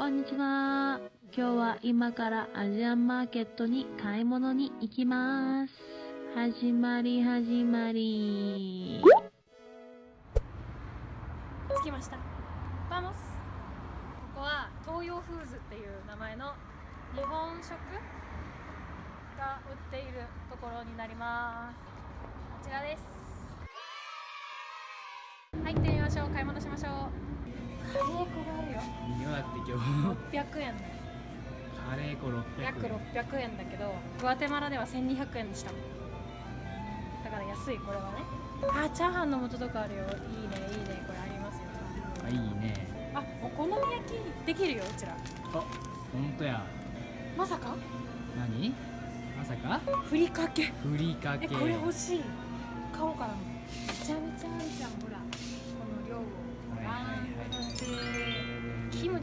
こんにちは。今日は今からアジアンマーケットに買い物に行きます。始まり始まり。着きました vamos ここは東洋フーズっていう名前の日本食が売っているところになりますこちらです入ってみましょう買い物しましょういいよだって今日600円カレー粉600円。約600円だけどグアテマラでは1200円でしただから安いこれはね。あチャーハンの素とかあるよ。いいねいいね。これありますよ。あいいね。あお好み焼きできるようちら。あ本当や。まさか？何？まさか？ふりかけ。ふりかけ。えこれ欲しい。買おうかな。めちゃめちゃ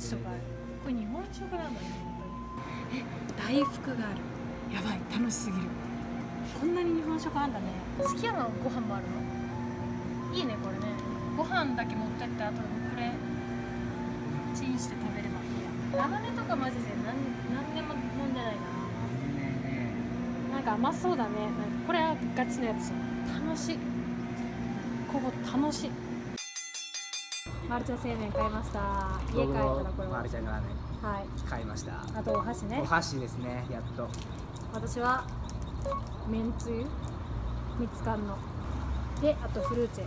キムチとかあるこれ日本食なんだね本当にえ大福がある。やばい楽しすぎる。こんなに日本食あんだね。好きやのご飯もあるの？いいねこれね。ご飯だけ持ってってあとこれ。チンして食べれば。いいやラムネとかマジで何何でも飲んでな。いなね。なんか甘そうだね。なんかこれはガチのやつ。楽しい。ここ楽しいマルちゃん製麺買いました。家帰ったらこれはまるちゃんがラーメンはい。買いました。あとお箸ね。お箸ですねやっと。私はめんつゆみつかんの。であとフルーチェ。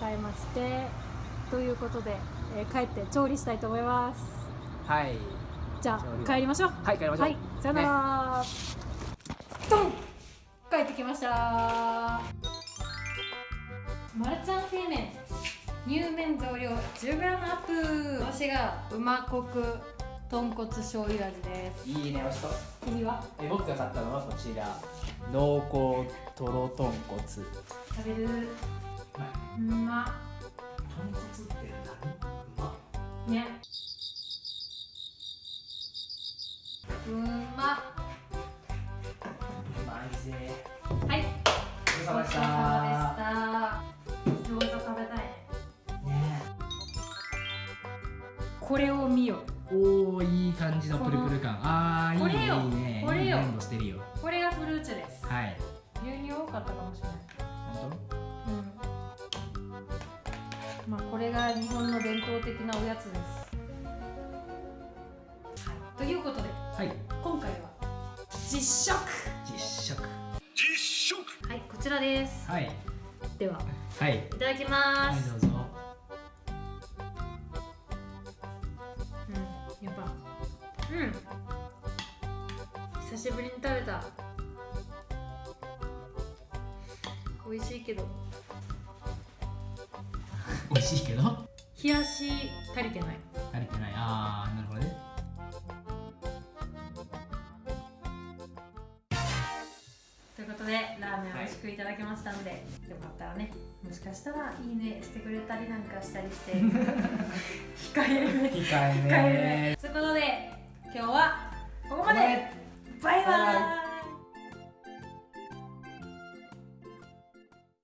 買いまして。ということで、えー帰って調理したいと思います。はい。じゃあ帰りましょう。はい帰りましょう。はいさよなら、ドン！帰ってきました。マルちゃん製麺乳麺増量 10g アップ。私がうまコク豚骨醤油味です。いいねおいしそう。君は？え僕が買ったのはこちら。濃厚とろ豚骨。食べる。うま豚骨って何？うま。ね。うま。うまいぜ。はい。ごちそうさまでしたこれを見よおーいい感じのプルプル感。あーいいこれよこれよ。これがフルーチェですはい牛乳多かったかもしれない本うんまあこれが日本の伝統的なおやつですはいということで当はい今回は実食実食はいこちらですはいでははいいただきまはいうん。久しぶりに食べた。美味しいけど。美味しいけど？冷やし足りてない。足りてない。あーなるほどね。ということでラーメン美味しくいただきましたので、よかったらねもしかしたらいいねしてくれたりなんかしたりして。控えるね控え控えるねということで今日はここまで。バイバーイ